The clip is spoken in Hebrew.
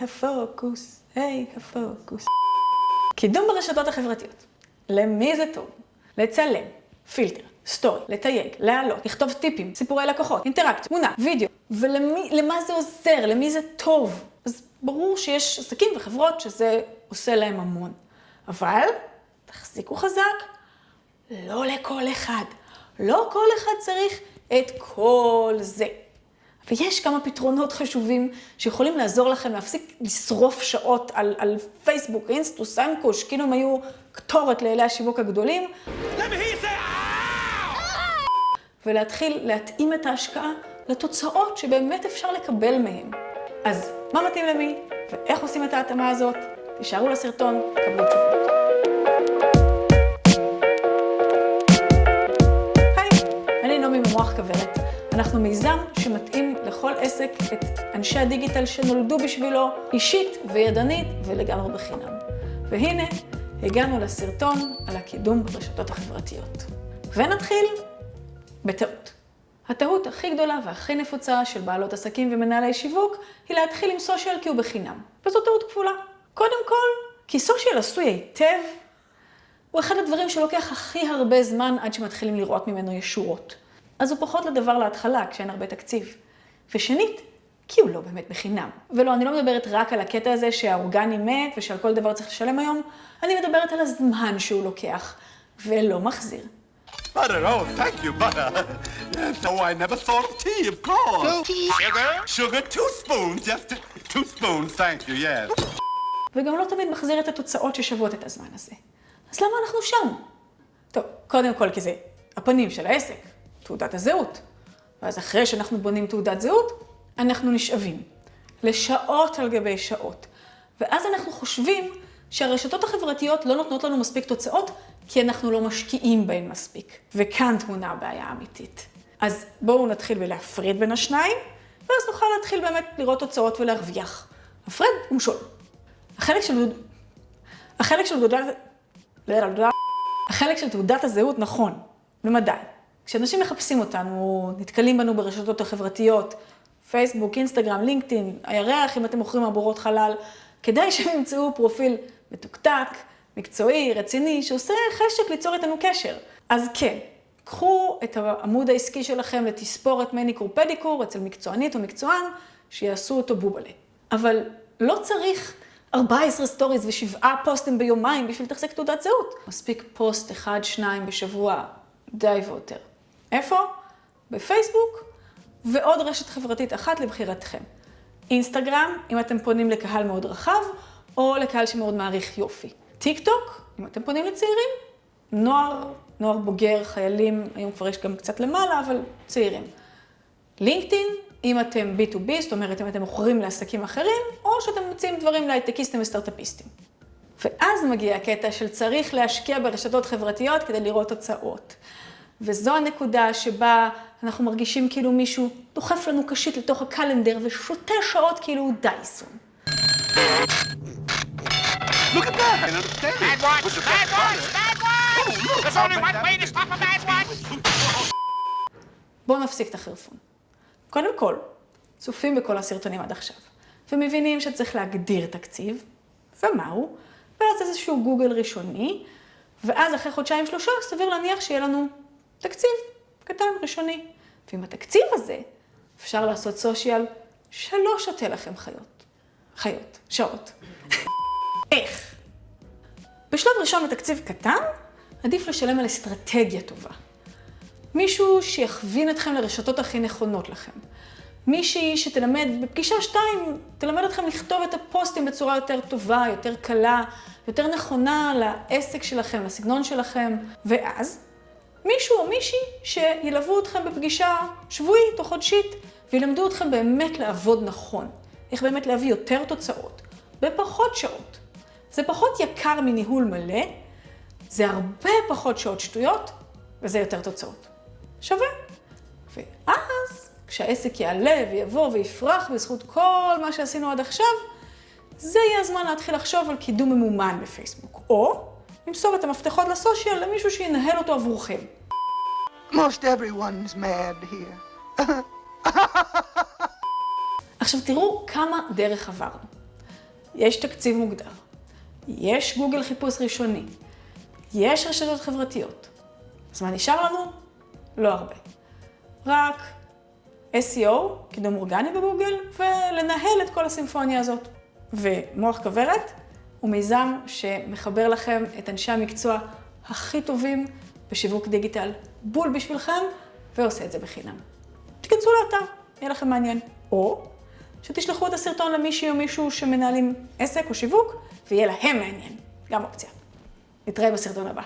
הפוקוס, היי הפוקוס. קידום ברשתות החברתיות. למי זה טוב? לצלם, פילטר, סטורי, לתייג, להעלות, לכתוב טיפים, סיפורי לקוחות, אינטראקציה, תמונה, וידאו. ולמה זה עוזר? למי זה טוב? אז ברור שיש עסקים וחברות שזה עושה להם המון. אבל, תחזיקו חזק, לא לכל אחד. לא כל אחד צריך את כל זה. ויש כמה פתרונות חשובים שיכולים לעזור לכם להפסיק לשרוף שעות על, על פייסבוק, אינסטוס, אנקוש, כאילו הם היו קטורת לאלי השיווק הגדולים. ולהתחיל להתאים את ההשקעה לתוצאות שבאמת אפשר לקבל מהם. אז מה מתאים למי ואיך עושים את ההתאמה הזאת? תישארו לסרטון, קבלו תשובות. היי, אני נעמי ממוח כוורת. אנחנו מיזם שמתאים לכל עסק את אנשי הדיגיטל שנולדו בשבילו אישית וידנית ולגמרי בחינם. והנה, הגענו לסרטון על הקידום ברשתות החברתיות. ונתחיל בטעות. הטעות הכי גדולה והכי נפוצה של בעלות עסקים ומנהלי שיווק היא להתחיל עם סושיאל כי הוא בחינם. וזו טעות כפולה. קודם כל, כי סושיאל עשוי היטב, הוא אחד הדברים שלוקח הכי הרבה זמן עד שמתחילים לראות ממנו ישורות. אז הוא פחות לדבר להתחלה, כשאין הרבה תקציב. ושנית, כי הוא לא באמת בחינם. ולא, אני לא מדברת רק על הקטע הזה שהאורגני מת ושעל כל דבר צריך לשלם היום, אני מדברת על הזמן שהוא לוקח, ולא מחזיר. Butter, oh, thank you, butter. Yes, oh, I never thought of tea, of course. No tea. Sugar? Sugar, two spoons, just two spoons, thank you, yes. וגם לא תמיד מחזיר את התוצאות ששוות את הזמן הזה. אז למה אנחנו שם? טוב, קודם כל כי זה הפנים של העסק, תעודת הזהות. ואז אחרי שאנחנו בונים תעודת זהות, אנחנו נשאבים לשעות על גבי שעות. ואז אנחנו חושבים שהרשתות החברתיות לא נותנות לנו מספיק תוצאות, כי אנחנו לא משקיעים בהן מספיק. וכאן תמונה הבעיה האמיתית. אז בואו נתחיל בלהפריד בין השניים, ואז נוכל להתחיל באמת לראות תוצאות ולהרוויח. הפרד ומשול. החלק של... החלק של תעודת... החלק של תעודת הזהות נכון, למדי. כשאנשים מחפשים אותנו, נתקלים בנו ברשתות החברתיות, פייסבוק, אינסטגרם, לינקדאין, הירח, אם אתם מוכרים מעבורות חלל, כדאי שהם ימצאו פרופיל מתוקתק, מקצועי, רציני, שעושה חשק ליצור איתנו קשר. אז כן, קחו את העמוד העסקי שלכם לתספורת מניקור פדיקור אצל מקצוענית או מקצוען, שיעשו אותו בובלה. אבל לא צריך 14 סטוריז ושבעה פוסטים ביומיים בשביל לתחזק תעודת זהות. מספיק פוסט אחד, שניים בשבוע, די ויותר. איפה? בפייסבוק, ועוד רשת חברתית אחת לבחירתכם. אינסטגרם, אם אתם פונים לקהל מאוד רחב, או לקהל שמאוד מעריך יופי. טיק טוק, אם אתם פונים לצעירים, נוער, נוער בוגר, חיילים, היום כבר יש גם קצת למעלה, אבל צעירים. לינקדאין, אם אתם B2B, זאת אומרת, אם אתם מוכרים לעסקים אחרים, או שאתם מוצאים דברים להייטקיסטים וסטארט-אפיסטים. ואז מגיע הקטע של צריך להשקיע ברשתות חברתיות כדי לראות תוצאות. וזו הנקודה שבה אנחנו מרגישים כאילו מישהו דוחף לנו קשית לתוך הקלנדר ושותה שעות כאילו הוא דייסון. Look at that! I understand it. Bad watch! With the Bad watch! butter. Bad watch! Oh, look, There's how only one fantastic. way to stop a bad watch! בואו נפסיק את החרפון. קודם כל, צופים בכל הסרטונים עד עכשיו, ומבינים שצריך להגדיר תקציב, ומהו, ואז איזשהו גוגל ראשוני, ואז אחרי חודשיים שלושה סביר להניח שיהיה לנו תקציב קטן ראשוני. ועם התקציב הזה אפשר לעשות סושיאל שלא שותה לכם חיות. חיות, שעות. איך? בשלב ראשון בתקציב קטן, עדיף לשלם על אסטרטגיה טובה. מישהו שיכווין אתכם לרשתות הכי נכונות לכם. מישהי שתלמד, בפגישה שתיים, תלמד אתכם לכתוב את הפוסטים בצורה יותר טובה, יותר קלה, יותר נכונה לעסק שלכם, לסגנון שלכם, ואז מישהו או מישהי שילוו אתכם בפגישה שבועית או חודשית, וילמדו אתכם באמת לעבוד נכון. איך באמת להביא יותר תוצאות, בפחות שעות. זה פחות יקר מניהול מלא, זה הרבה פחות שעות שטויות, וזה יותר תוצאות. שווה. ואז, כשהעסק יעלה ויבוא ויפרח בזכות כל מה שעשינו עד עכשיו, זה יהיה הזמן להתחיל לחשוב על קידום ממומן בפייסבוק. או למסור את המפתחות לסושיאל למישהו שינהל אותו עבורכם. Most everyone's mad here. עכשיו תראו כמה דרך עברנו. יש תקציב מוגדר, יש גוגל חיפוש ראשוני, יש רשתות חברתיות. אז מה נשאר לנו? לא הרבה. רק SEO, קידום אורגני בגוגל, ולנהל את כל הסימפוניה הזאת. ומוח כוורת הוא מיזם שמחבר לכם את אנשי המקצוע הכי טובים בשיווק דיגיטל, בול בשבילכם, ועושה את זה בחינם. תיכנסו לאתר, יהיה לכם מעניין. או שתשלחו את הסרטון למישהי או מישהו שמנהלים עסק או שיווק, ויהיה להם מעניין. גם אופציה. נתראה בסרטון הבא.